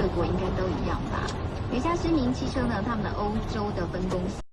各国应该都一样吧。有一家知名汽车呢他们的欧洲的分公司。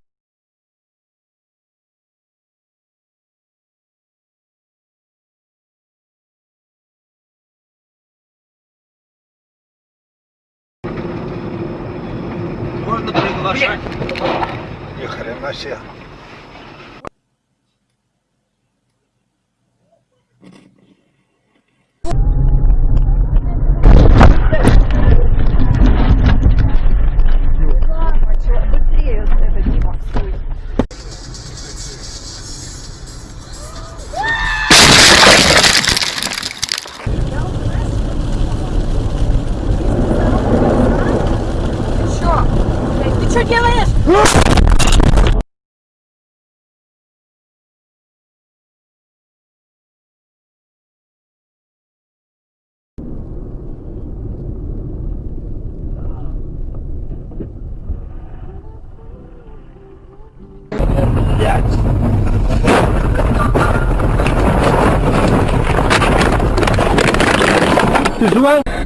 Ты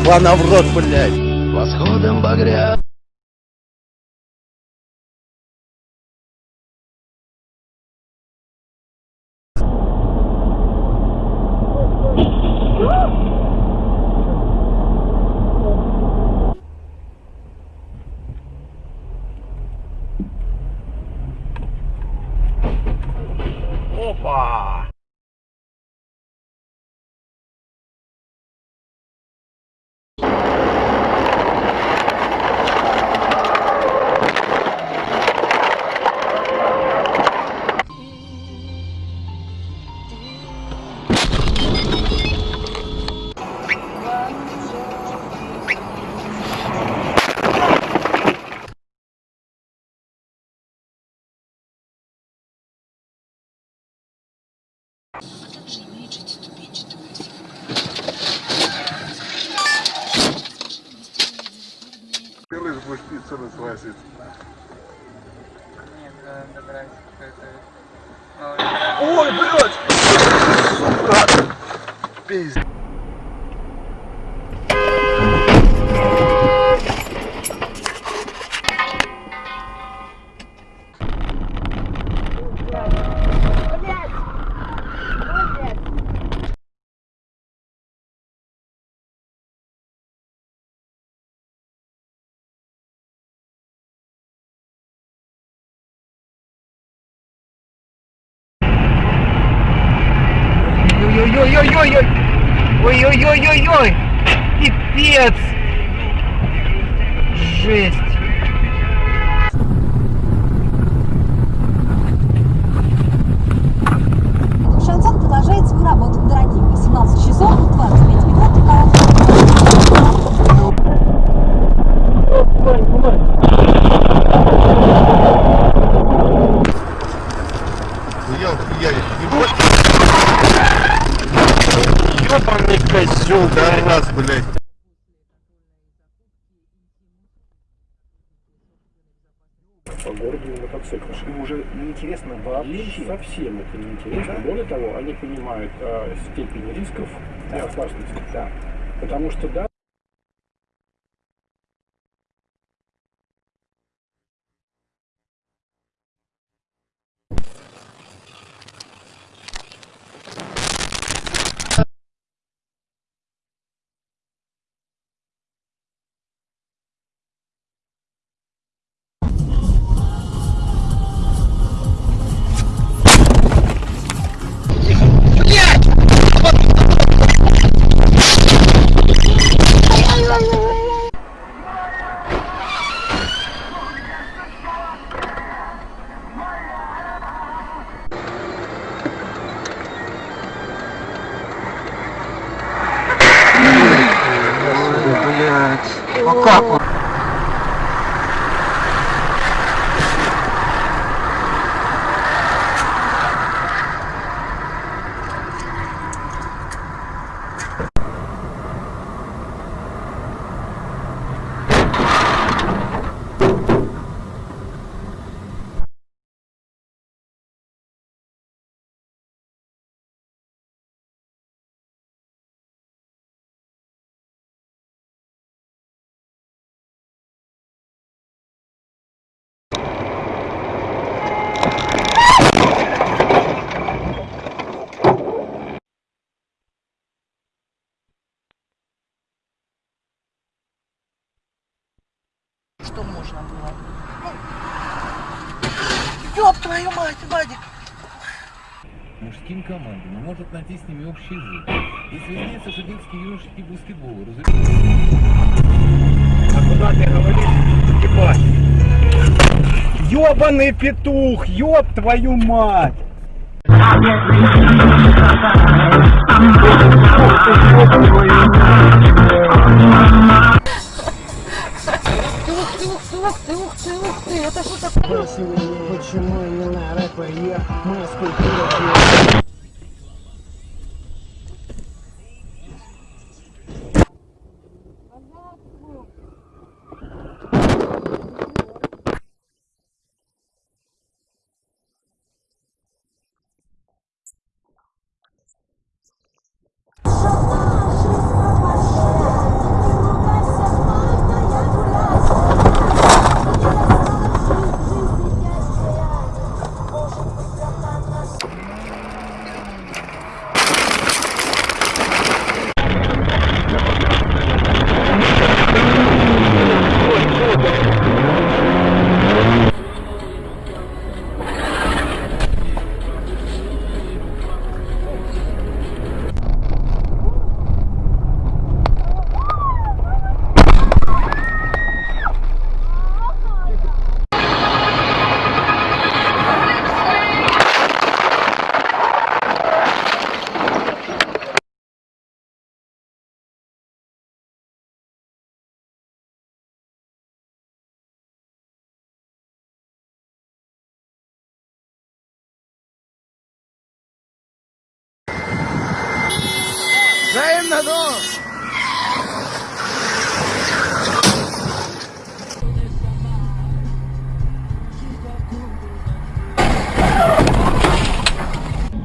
делает, ёбана в рот, блядь? Восходом багря. Будешь пиццу. Нет, да, добрались какой-то. Ой, блядь! Сука! Пиздец. Ой-ой-ой-ой-ой! Ой-ой-ой-ой-ой! Пипец! Жесть! Козёл, Да раз, блядь. по городу на мотоциклах. Им уже неинтересно вообще. совсем это неинтересно. Более того, они понимают э, степень рисков и опасности. Да. Потому что да, Ну Что можно было? Ну, ёб твою мать, Вадик! мужским командам и может найти с ними общий язык. Если выясняется, что детский юношеский баскетбол разумеется, А куда ты говоришь? Ебать. Ёбаный петух, ёб твою мать! Ты, ух ты, ух ты, ух ты, это что такое? Почему именно рэпа я? Моя скульптура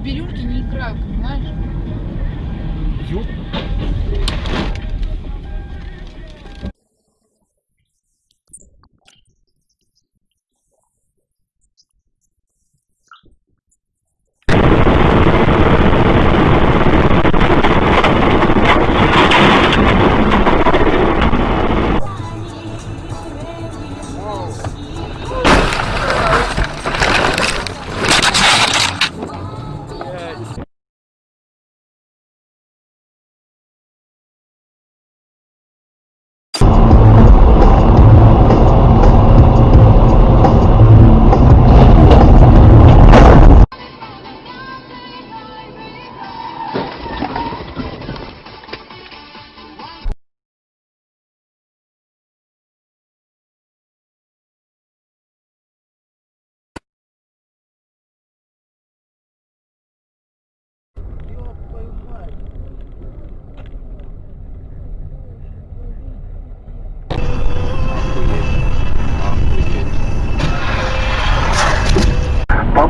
Берюшки не играют, понимаешь?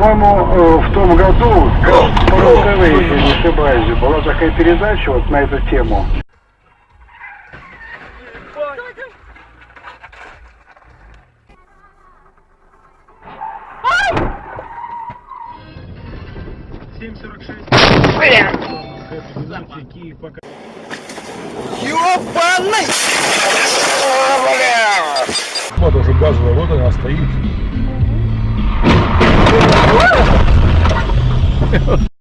По-моему, э, в том году, по РУ-ТВ, если не ошибаюсь, была такая передача вот на эту тему. Ёбаный! Вот уже газовая, вот она стоит. Meu